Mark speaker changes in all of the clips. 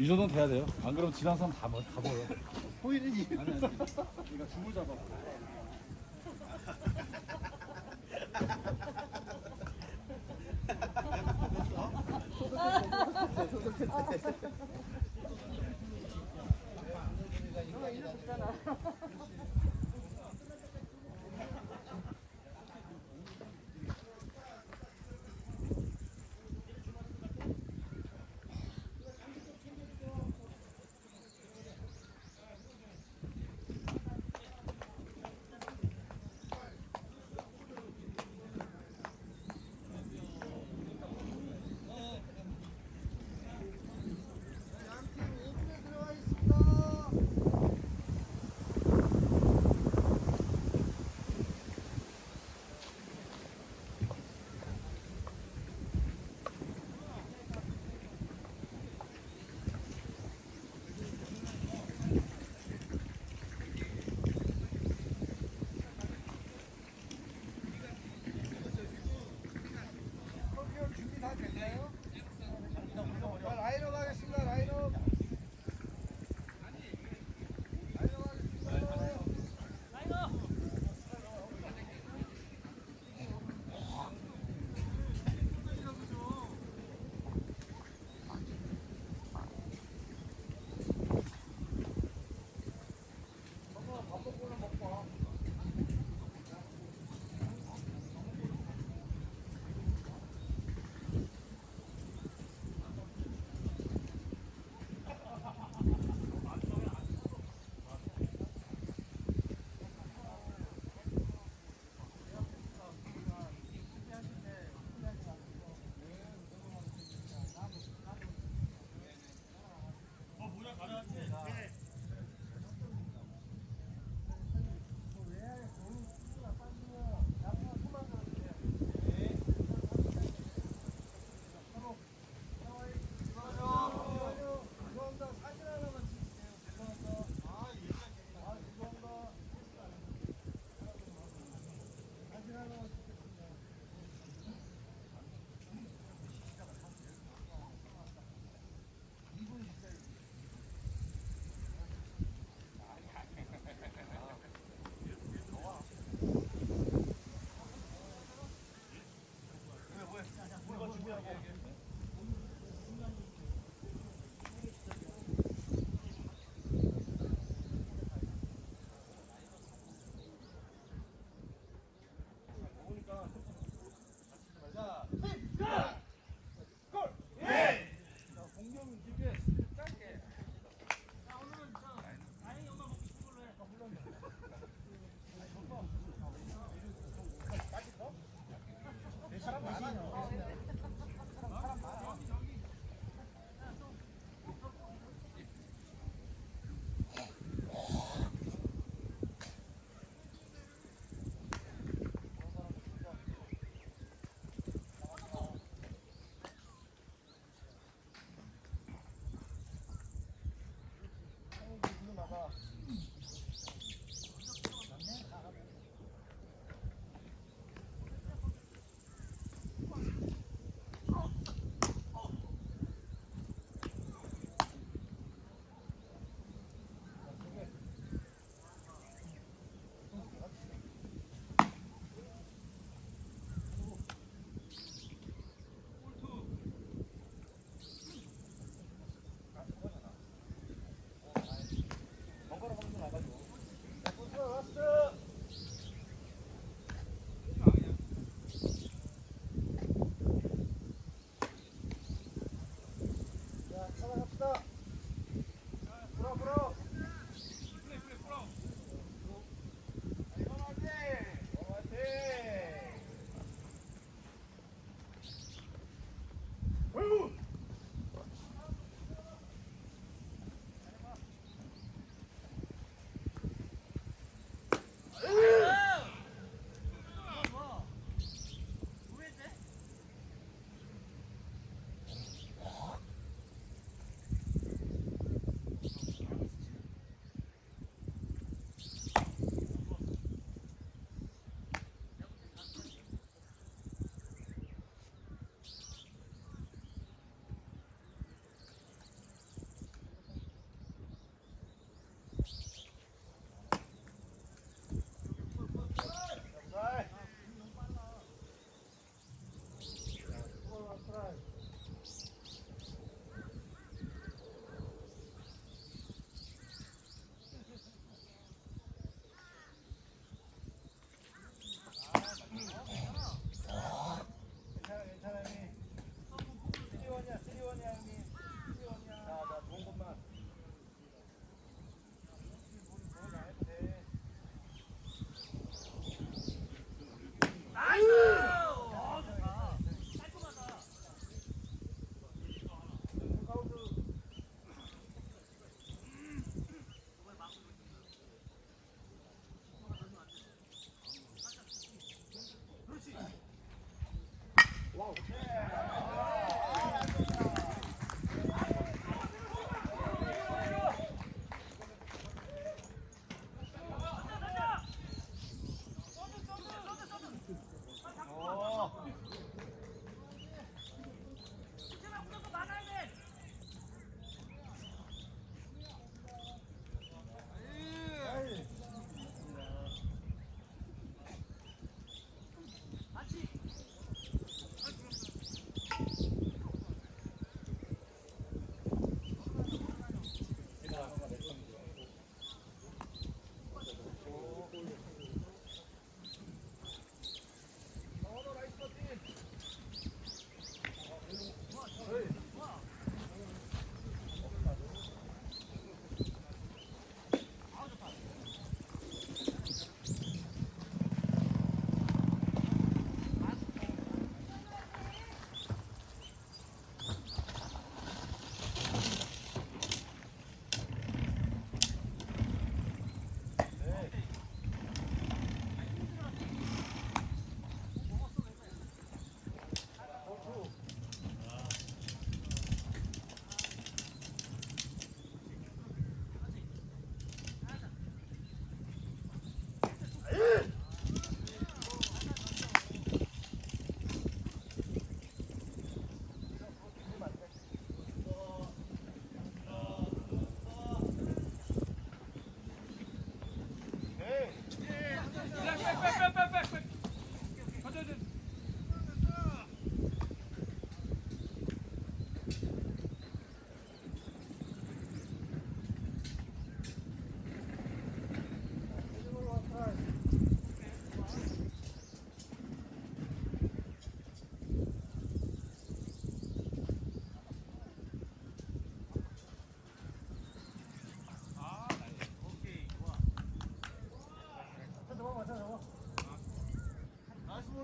Speaker 1: 이 정도는 돼야 돼요. 안 그러면 지난 사람 다, 버- 다 버려.
Speaker 2: 호일이
Speaker 1: 아니, 아니. 니가 줄을 잡아.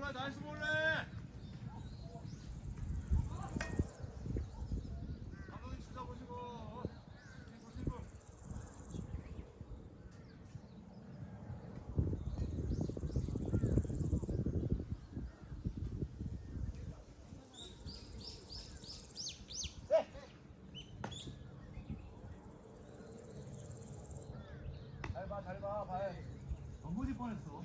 Speaker 2: 몰라 나이스 몰래 감독님 주자 보시고. 네. 싱글 싱글 잘봐 잘봐 발
Speaker 1: 안 보질 뻔했어.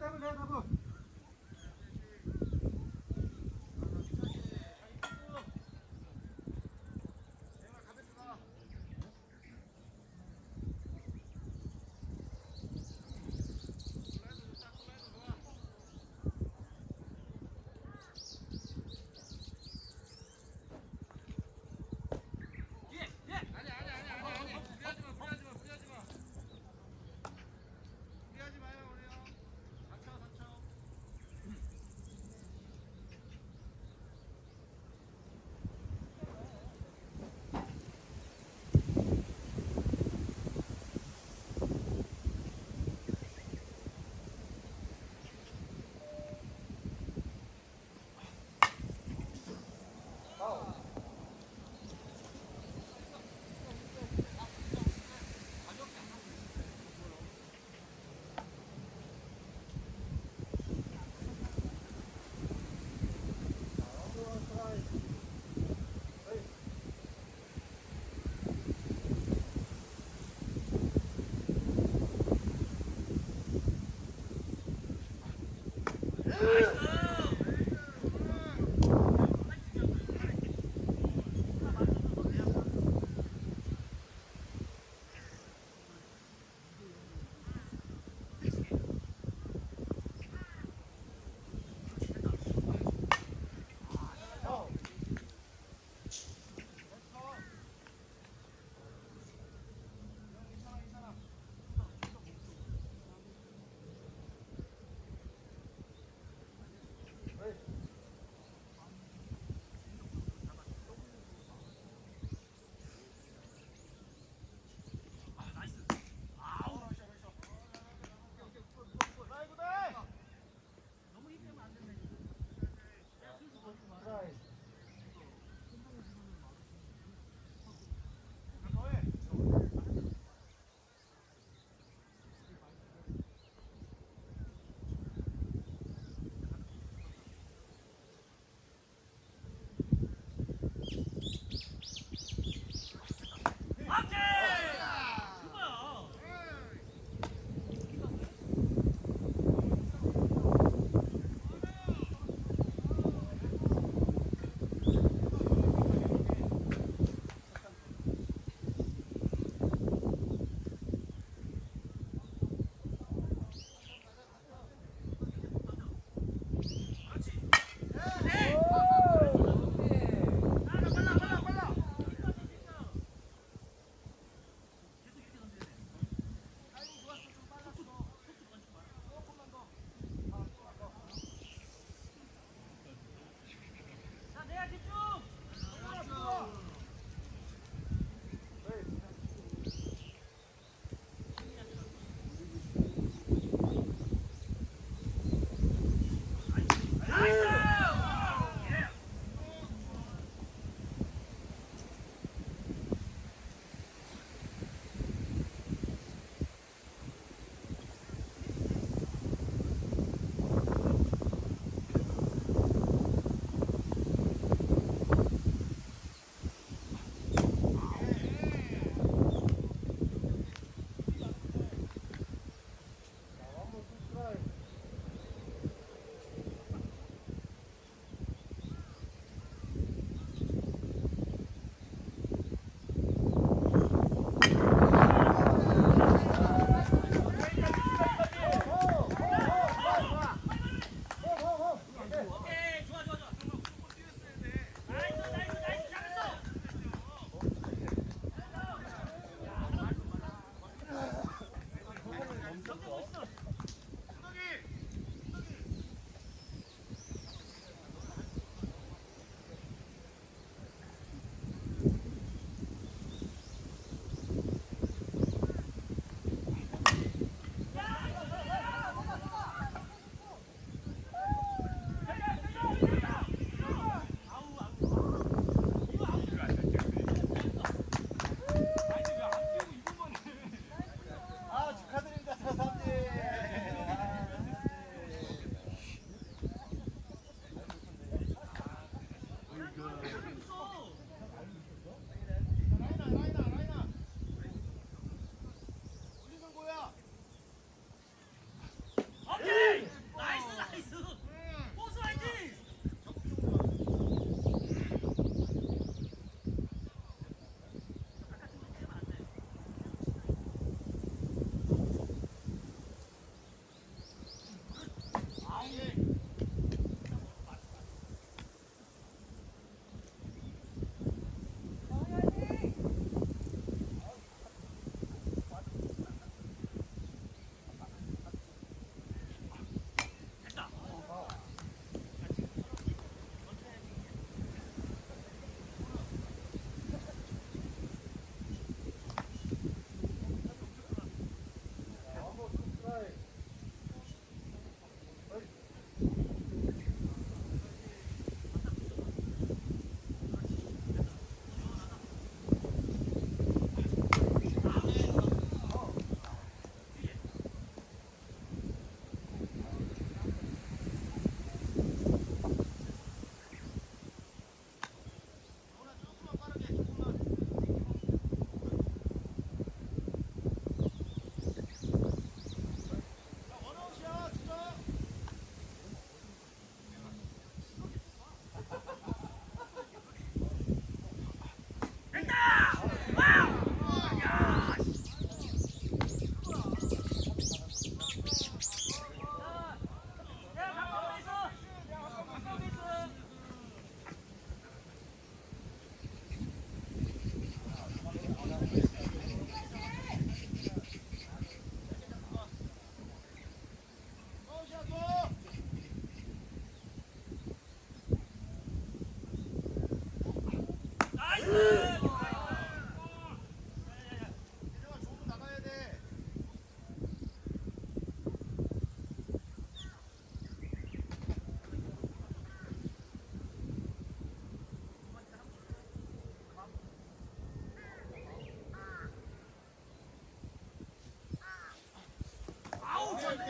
Speaker 3: Taruh, taruh, taruh.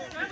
Speaker 3: Okay.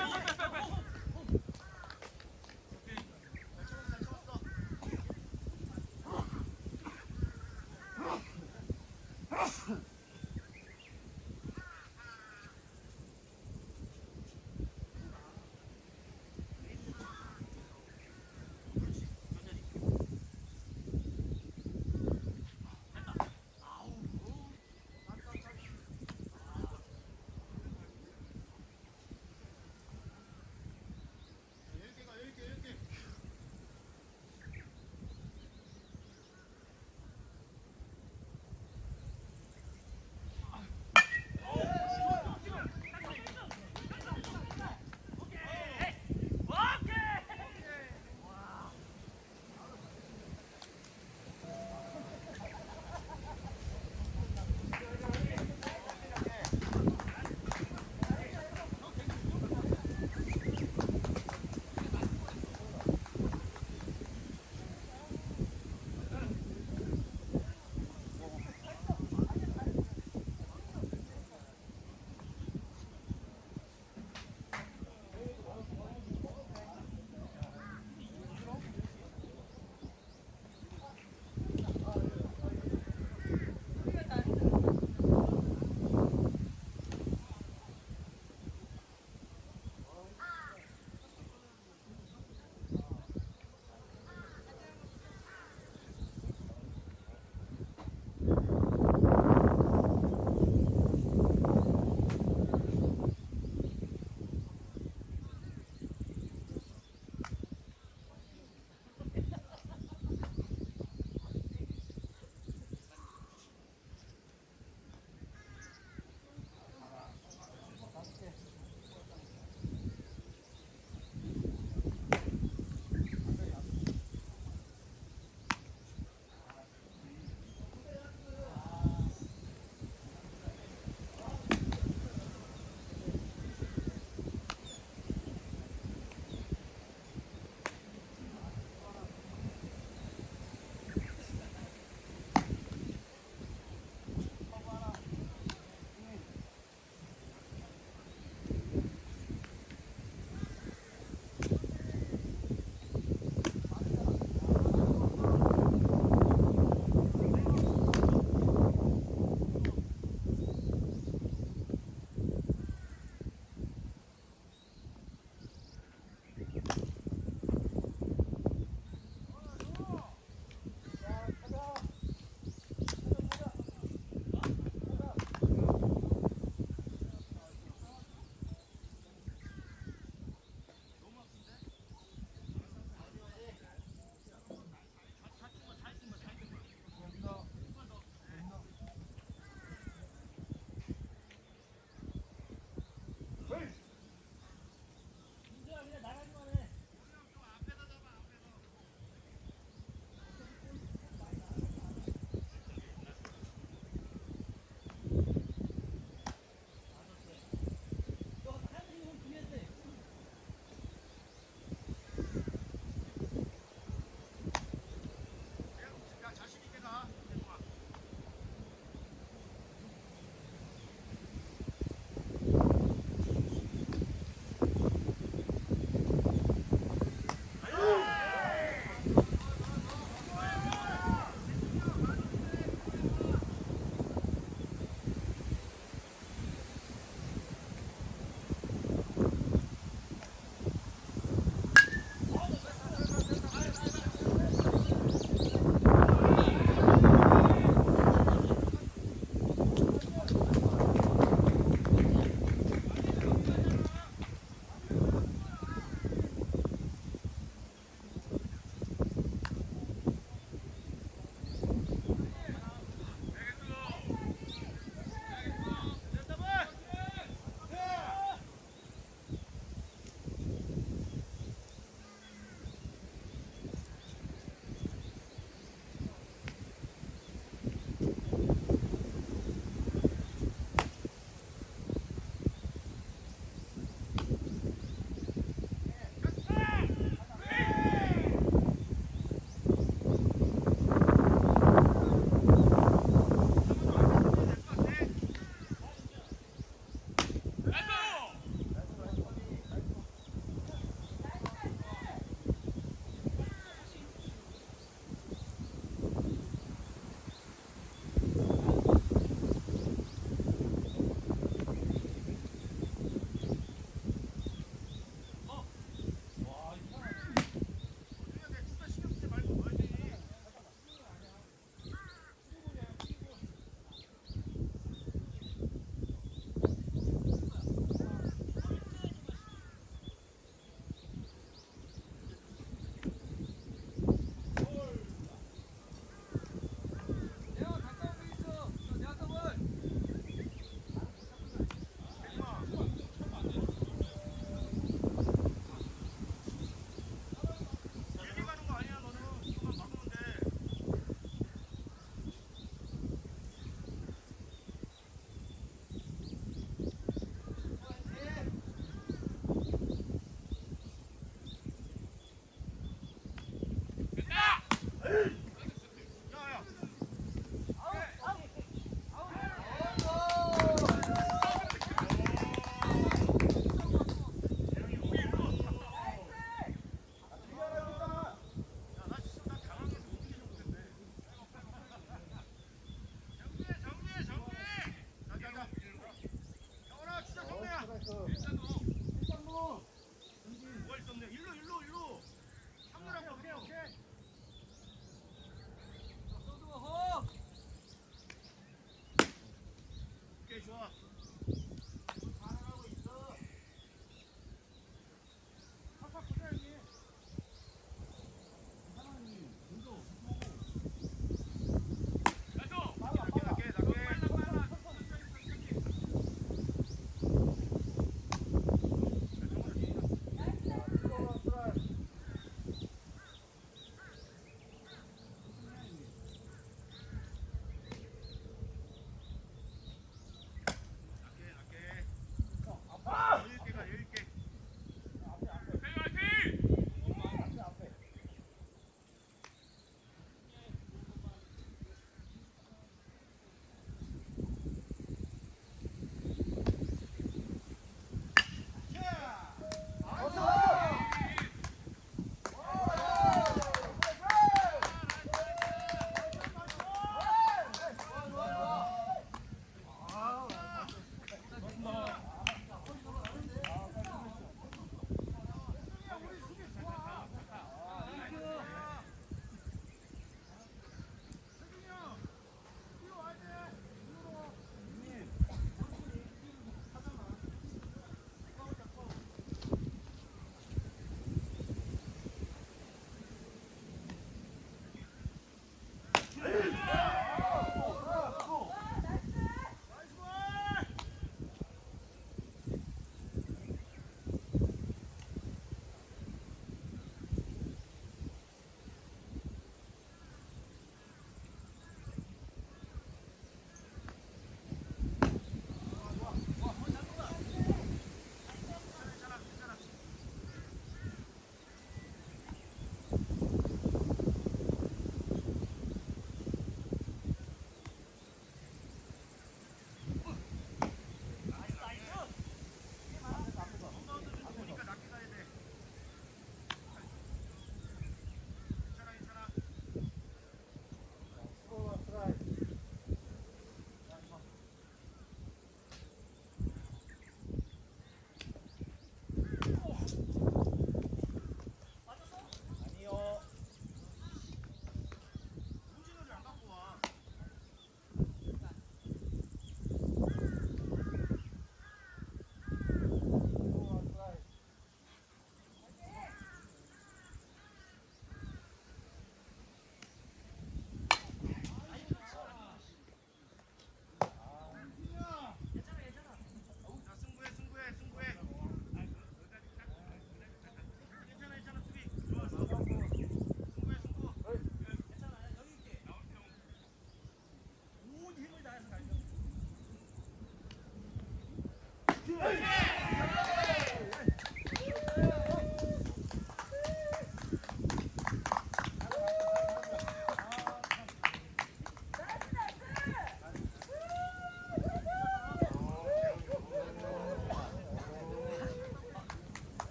Speaker 3: Hey!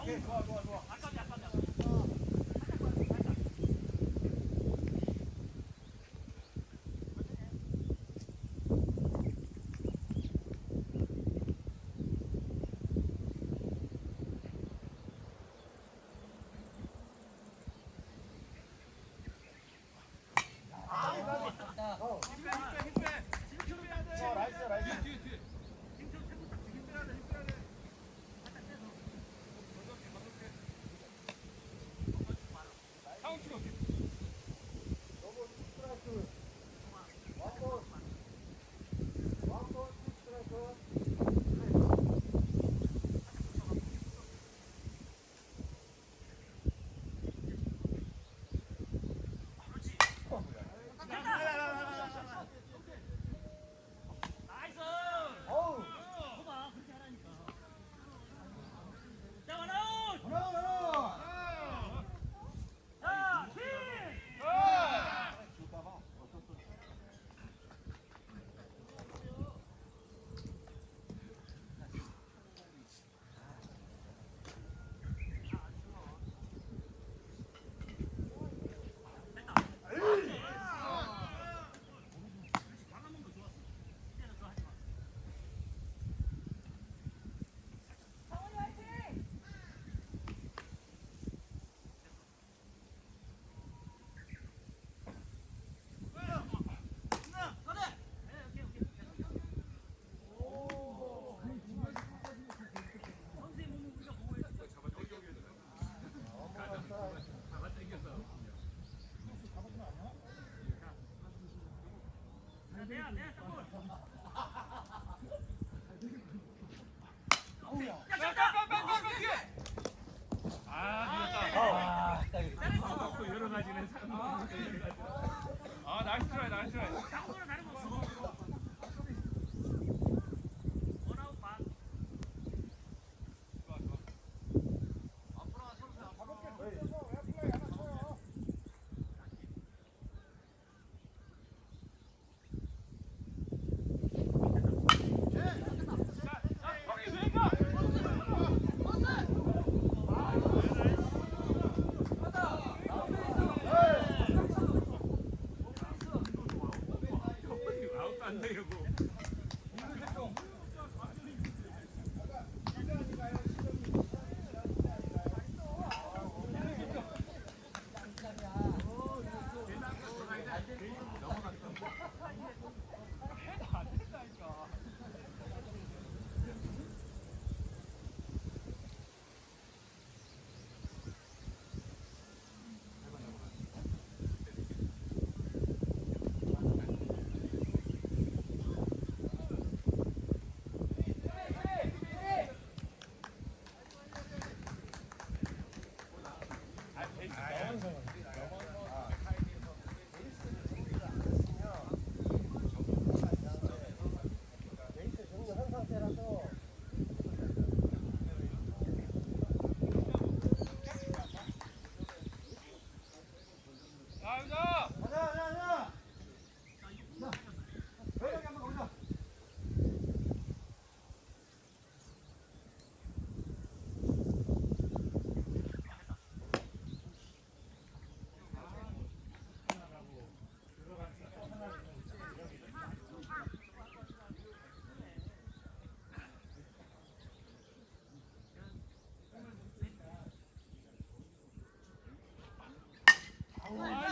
Speaker 3: okay. down, down. One.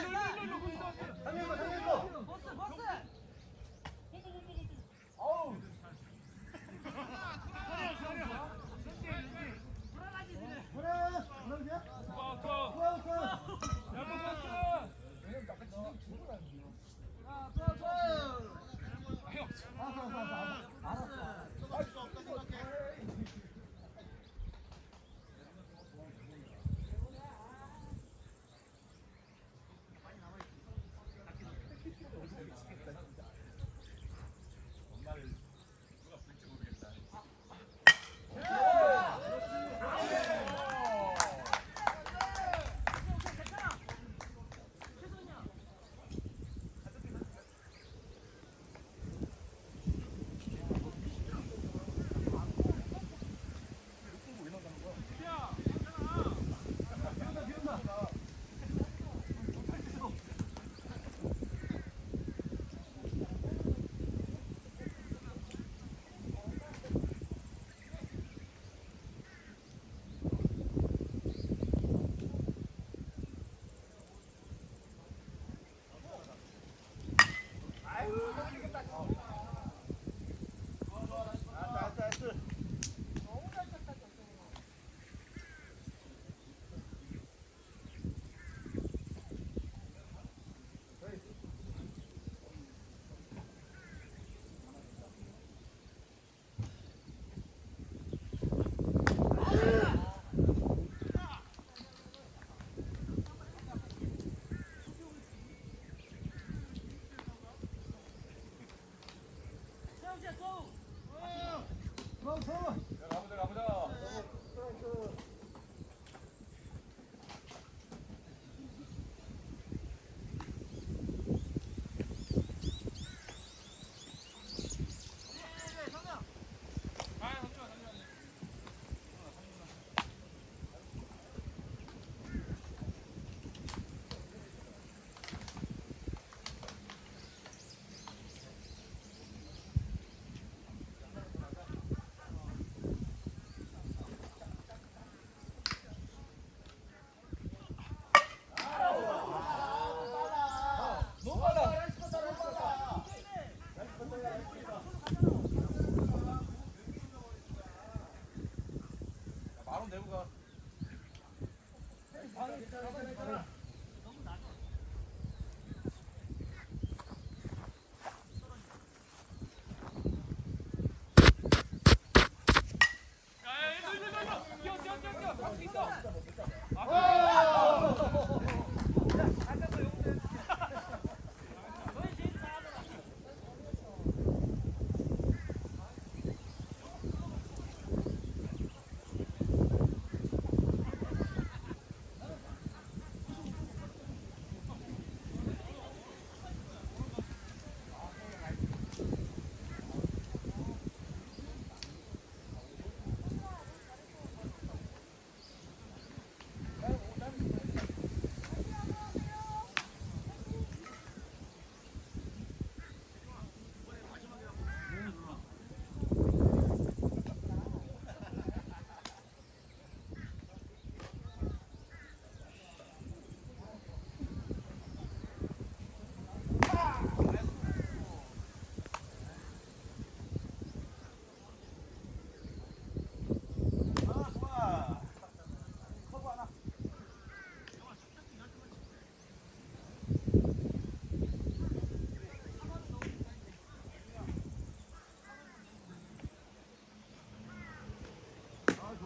Speaker 3: Papito.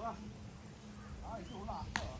Speaker 3: 아,
Speaker 2: 이
Speaker 3: 쪽으
Speaker 1: 로 와.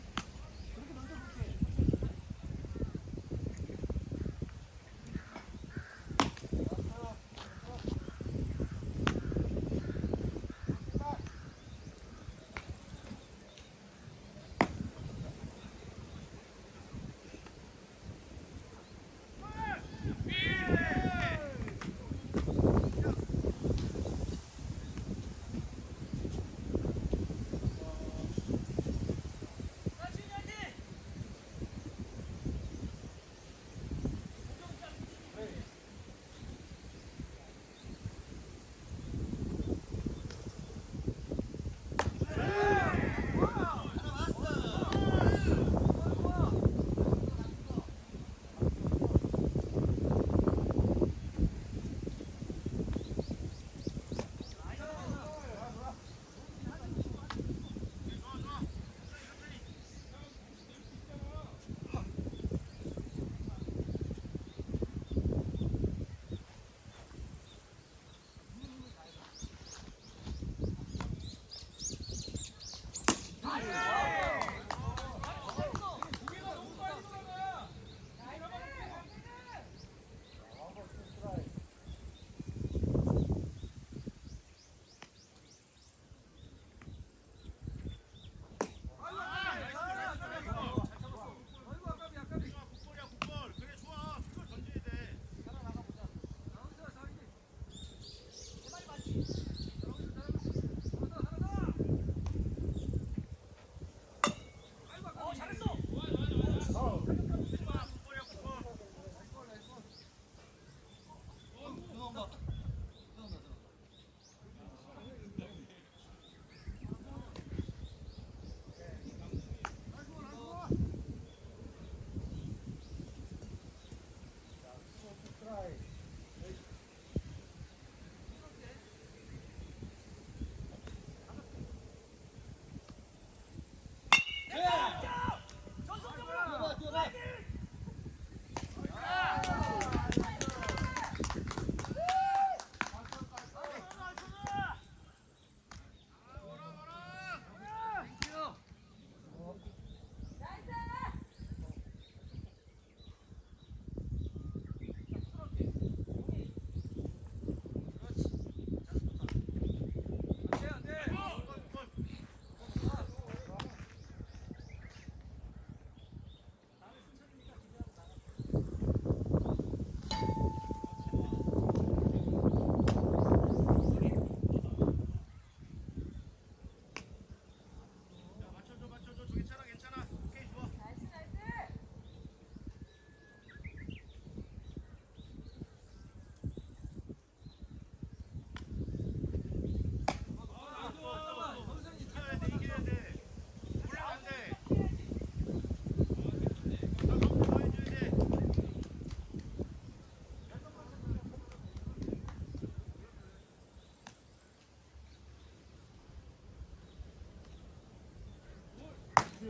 Speaker 1: Come on, come on.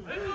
Speaker 1: Hey!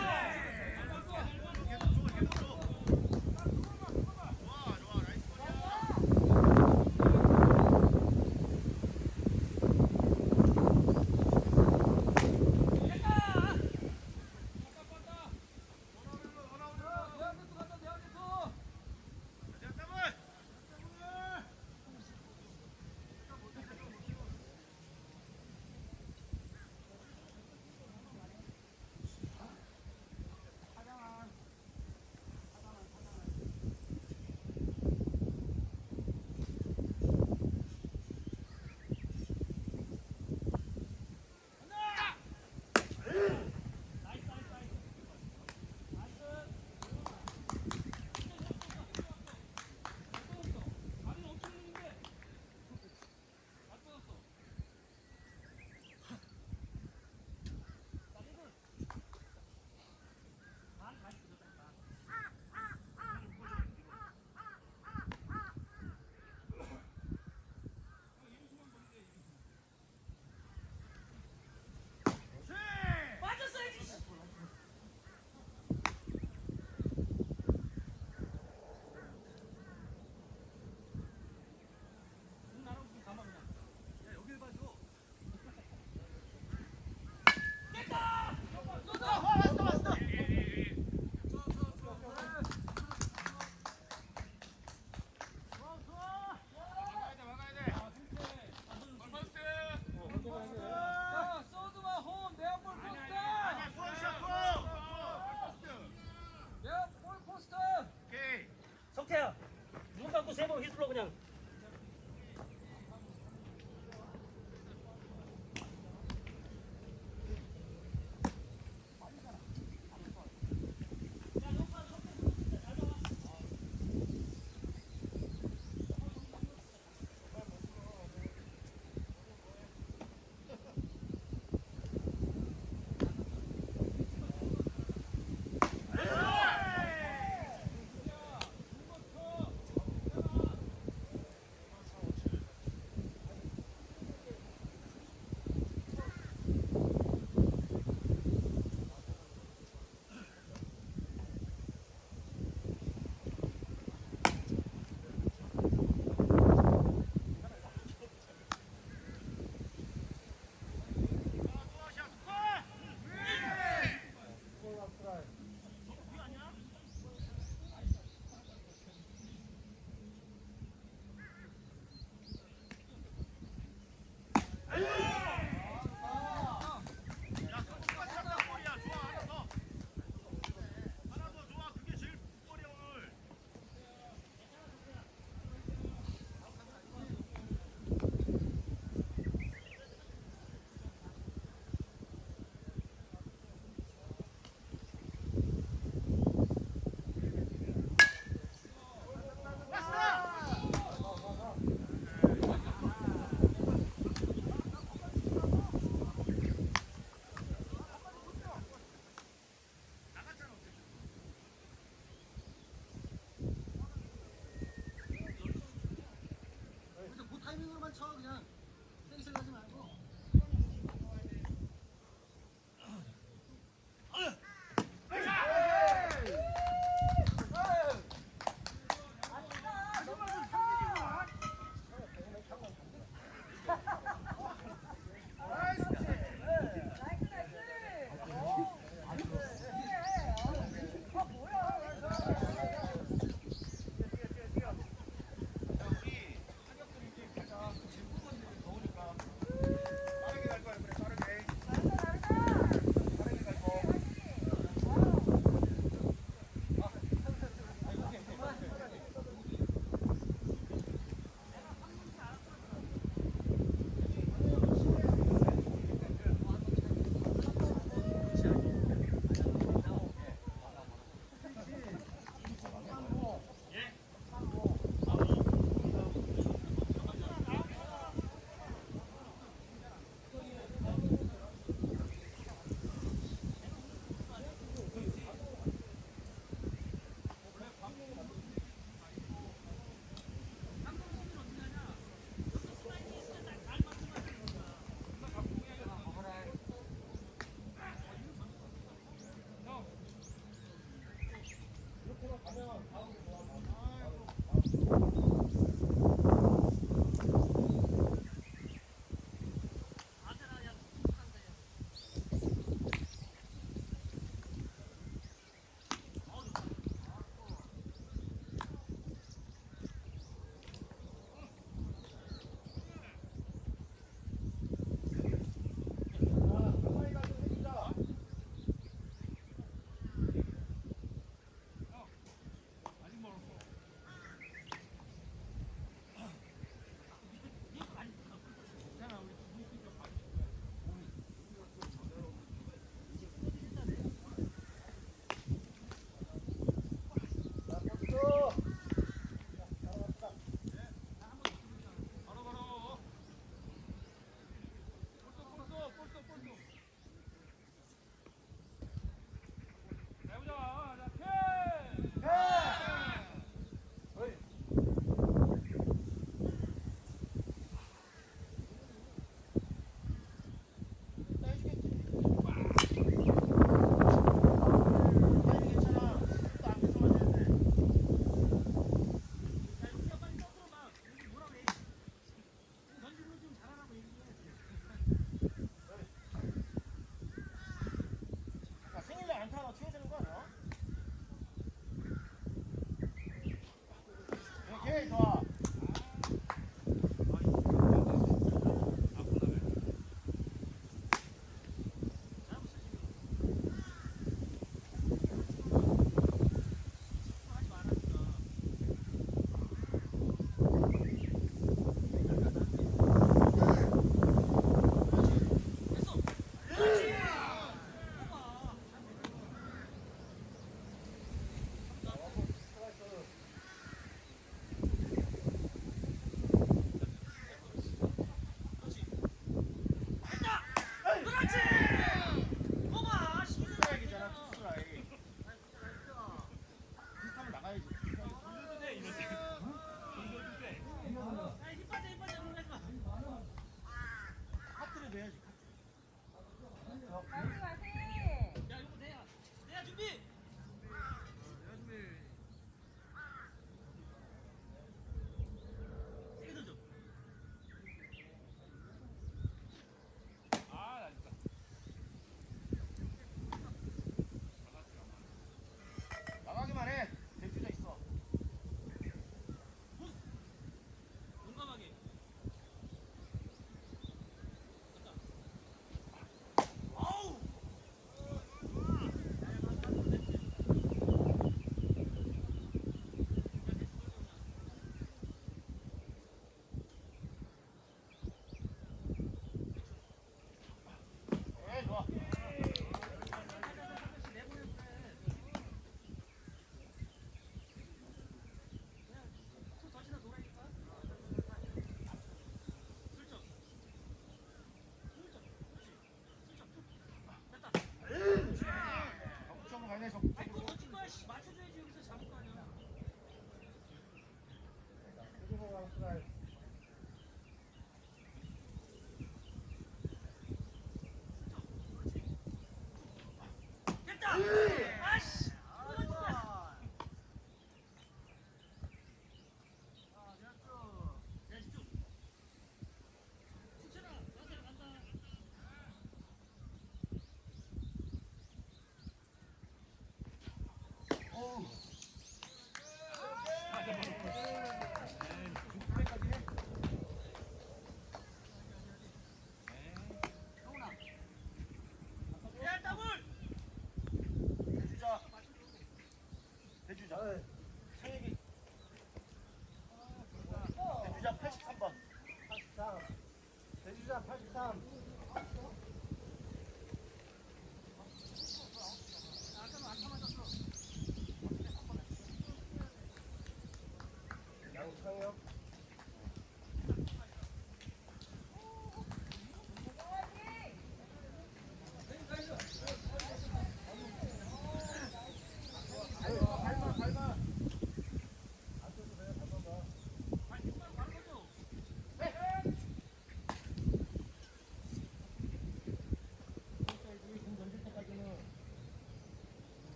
Speaker 1: time.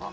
Speaker 2: 아,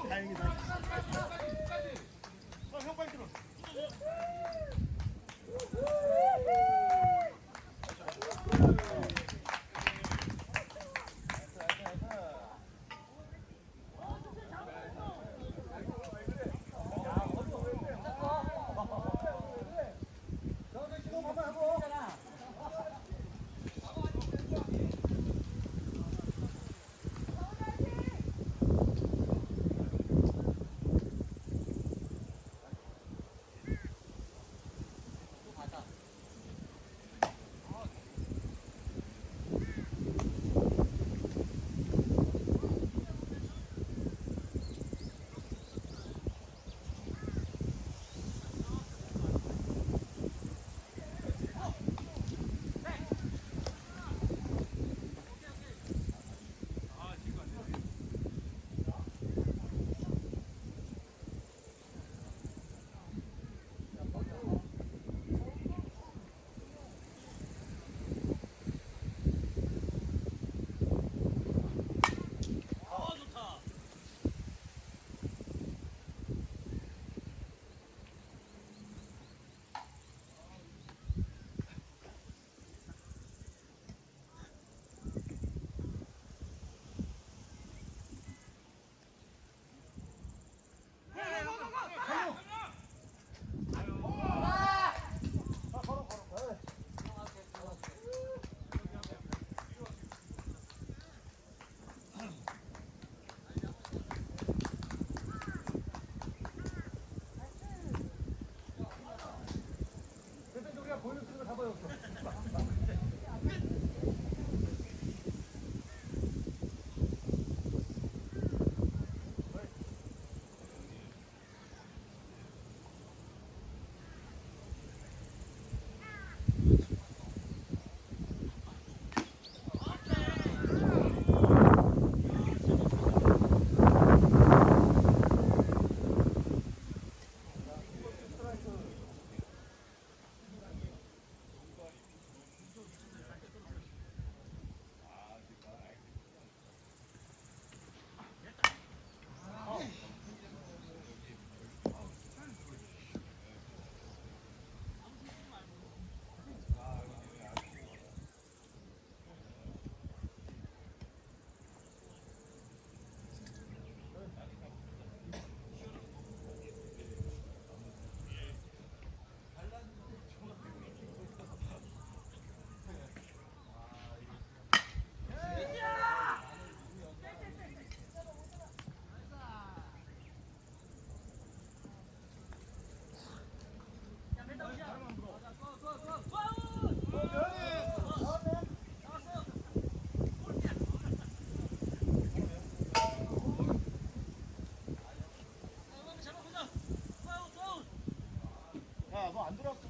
Speaker 2: Аброк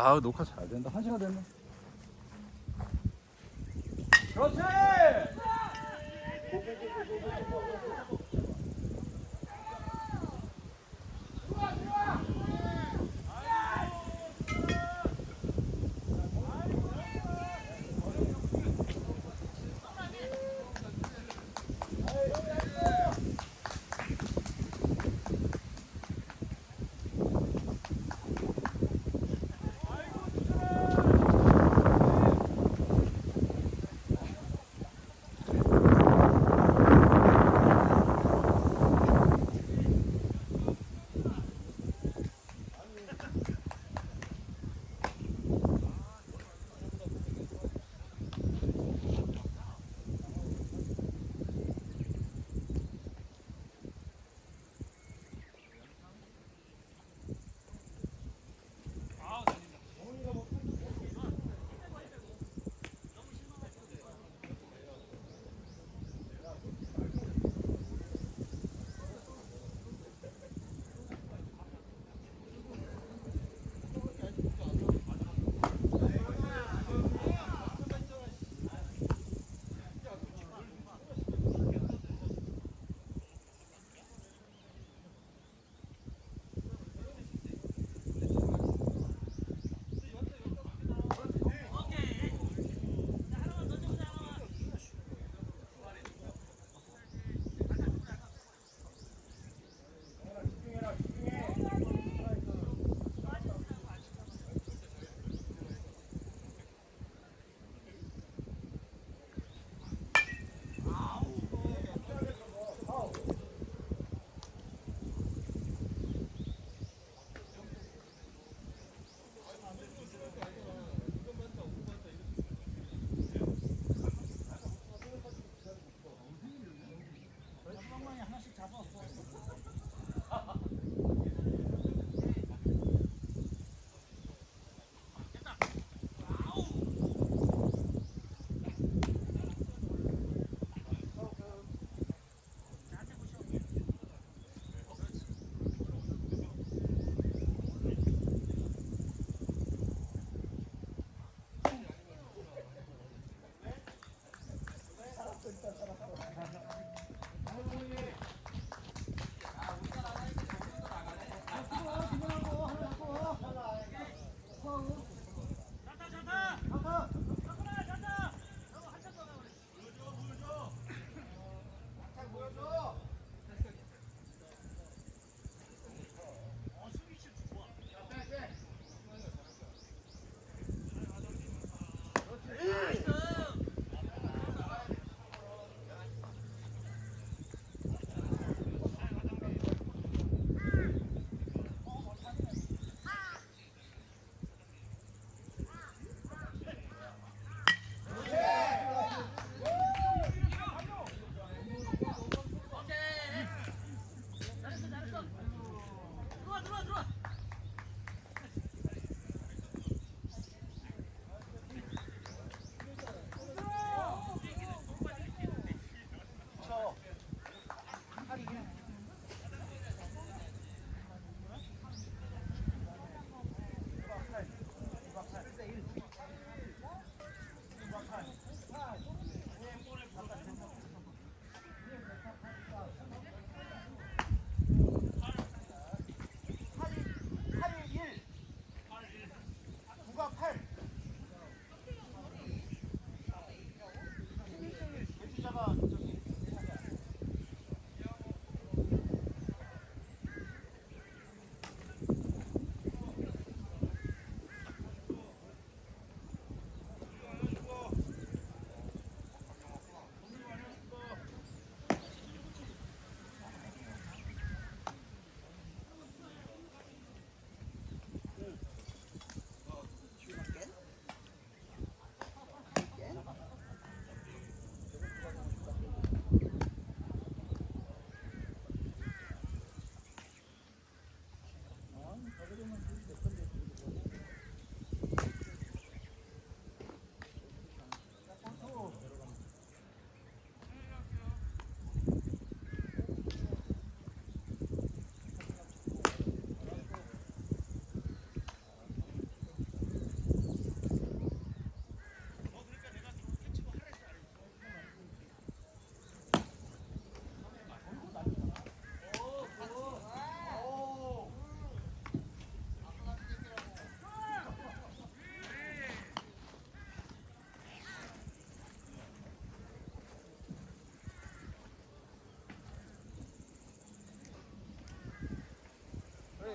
Speaker 2: 아
Speaker 1: 녹화 잘 된다. 한 시간 됐네. 그렇지.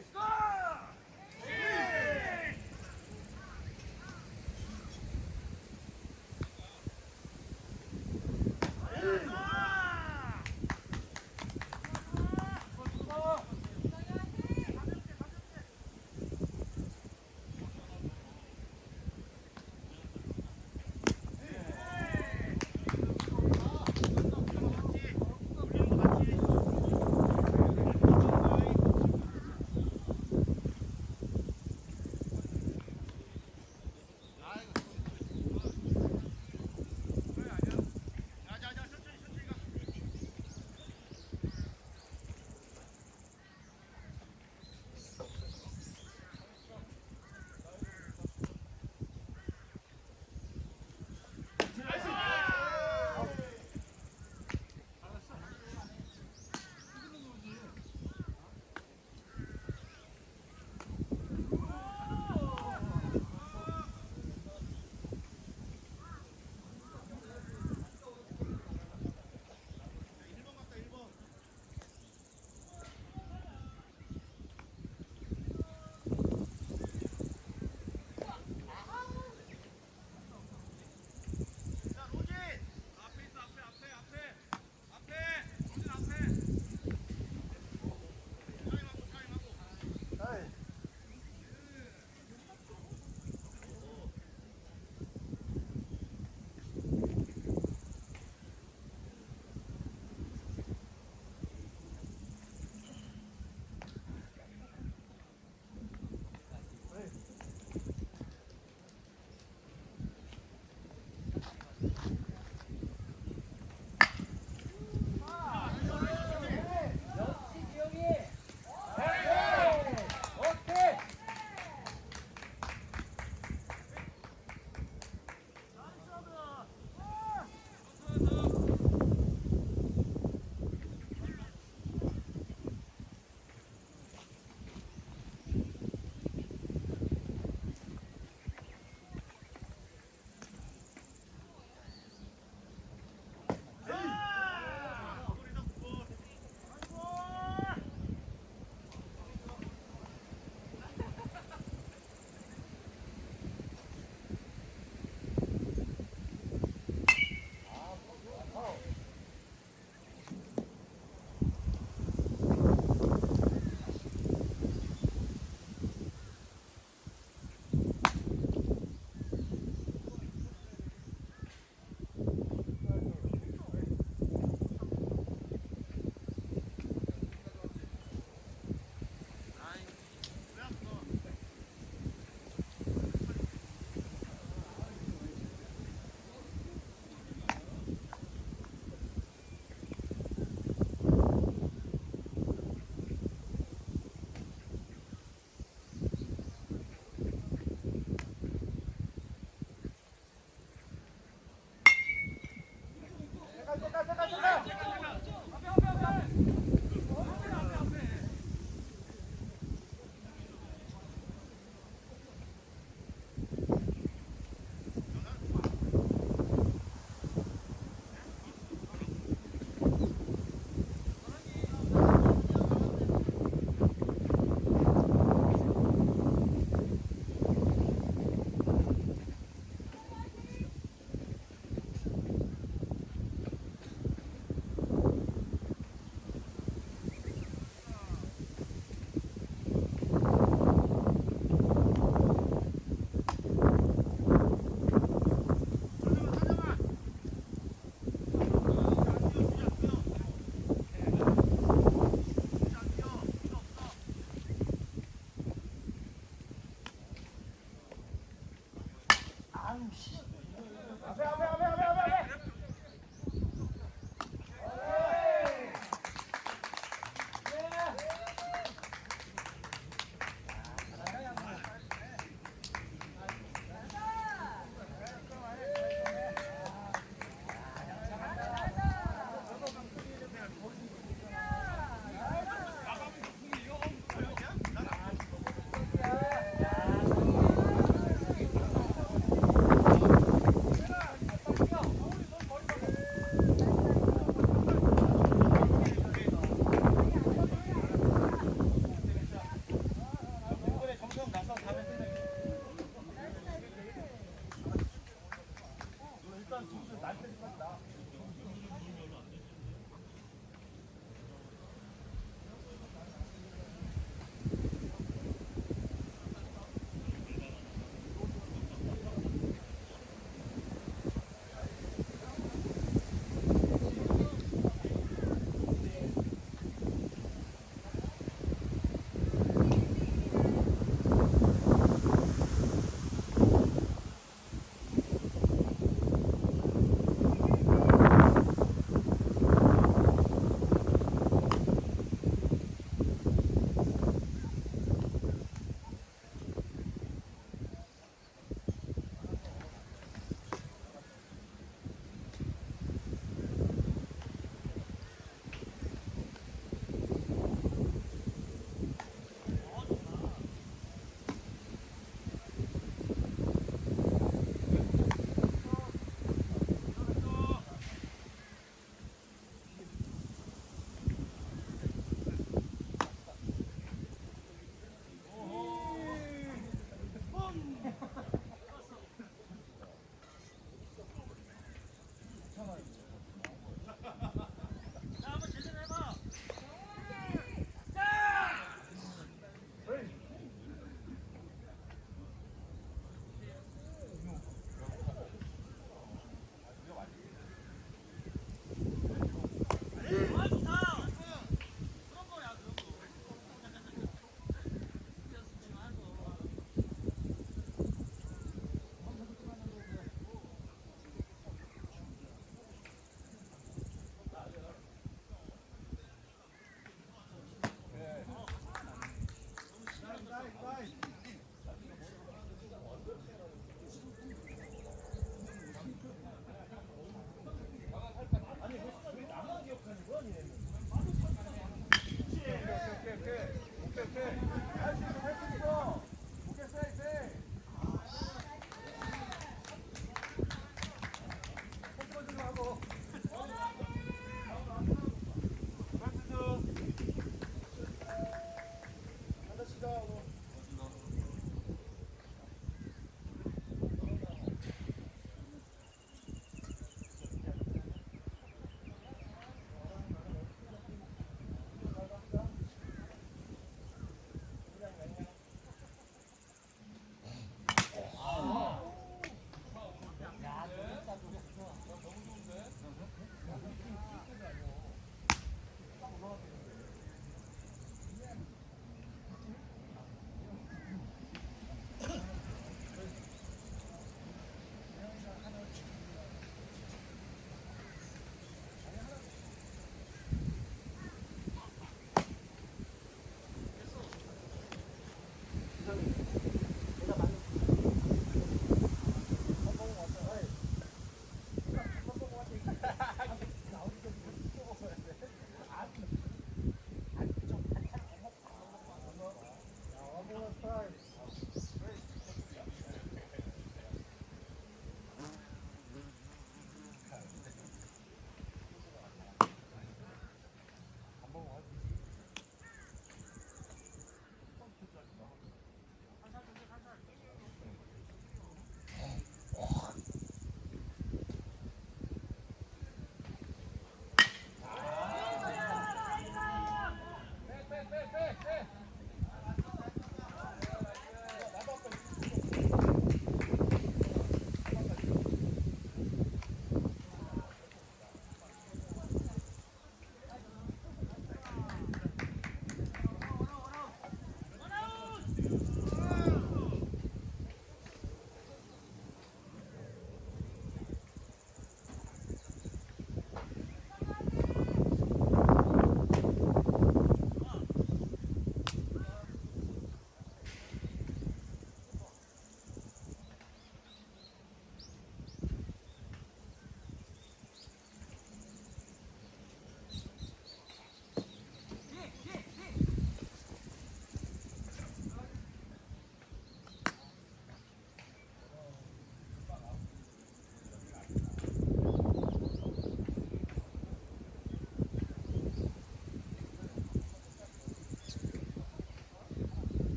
Speaker 4: Let's go!